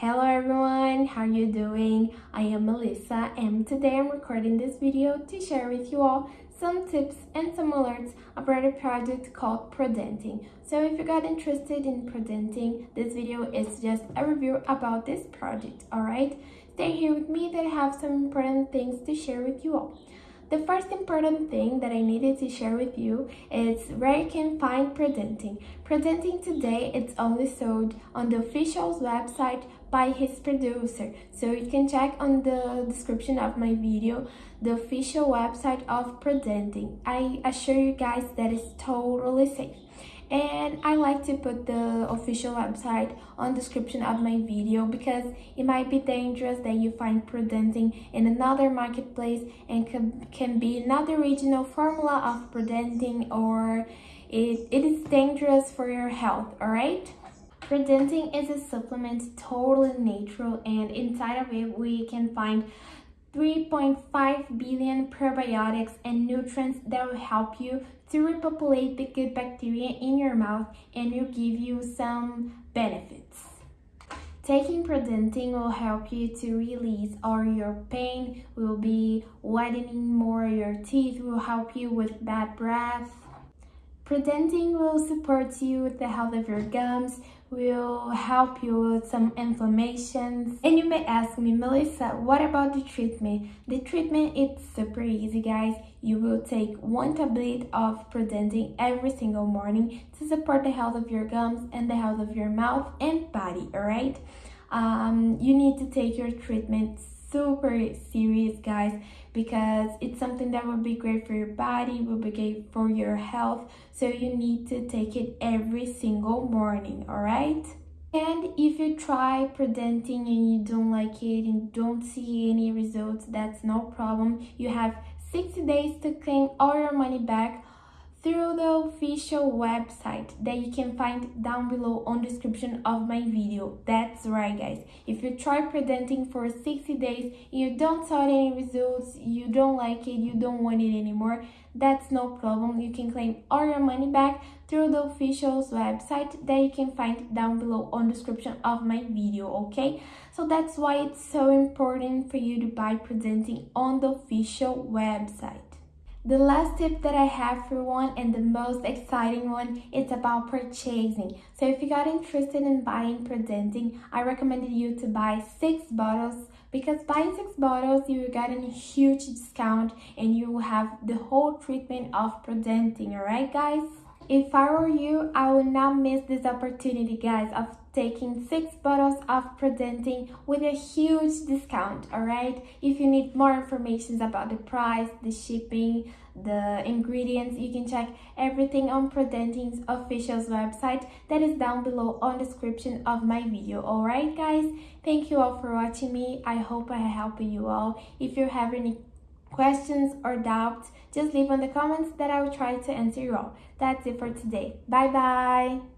Hello everyone, how are you doing? I am Melissa and today I'm recording this video to share with you all some tips and some alerts about a project called ProDentim. So if you got interested in ProDentim, this video is just a review about this project, alright? Stay here with me that I have some important things to share with you all. The first important thing that I needed to share with you is where you can find ProDentim. ProDentim today, it's only sold on the official's website by his producer. So you can check on the description of my video the official website of ProDentim. I assure you guys that it's totally safe and I like to put the official website on description of my video because it might be dangerous that you find ProDentim in another marketplace and can, can be not the original formula of ProDentim or it, it is dangerous for your health, alright? ProDentim is a supplement totally natural and inside of it we can find 3.5 billion probiotics and nutrients that will help you to repopulate the good bacteria in your mouth and will give you some benefits. Taking ProDentim will help you to release all your pain, will be whitening more your teeth, will help you with bad breath, ProDentim will support you with the health of your gums, will help you with some inflammations. And you may ask me, Melissa, what about the treatment? The treatment is super easy, guys. You will take one tablet of ProDentim every single morning to support the health of your gums and the health of your mouth and body, alright? Um, you need to take your treatment super serious guys because it's something that will be great for your body will be great for your health. So you need to take it every single morning all right? And if you try ProDentim and you don't like it and don't see any results that's no problem. You have 60 days to claim all your money back through the official website that you can find down below on description of my video. That's right guys. If you try ProDentim for 60 days you don't see any results, you don't like it, you don't want it anymore, that's no problem. You can claim all your money back through the official's website that you can find down below on description of my video, okay? So that's why it's so important for you to buy ProDentim on the official website. The last tip that I have for one and the most exciting one is about purchasing. So if you got interested in buying ProDentim, I recommended you to buy six bottles because buying six bottles you will get a huge discount and you will have the whole treatment of ProDentim, alright guys? If I were you, I would not miss this opportunity, guys, of taking six bottles of ProDentim with a huge discount, alright? If you need more information about the price, the shipping, the ingredients, you can check everything on ProDentim's official website that is down below on the description of my video, alright guys? Thank you all for watching me. I hope I helped you all. If you have any questions or doubts, just leave in the comments that I will try to answer you all. That's it for today. Bye bye!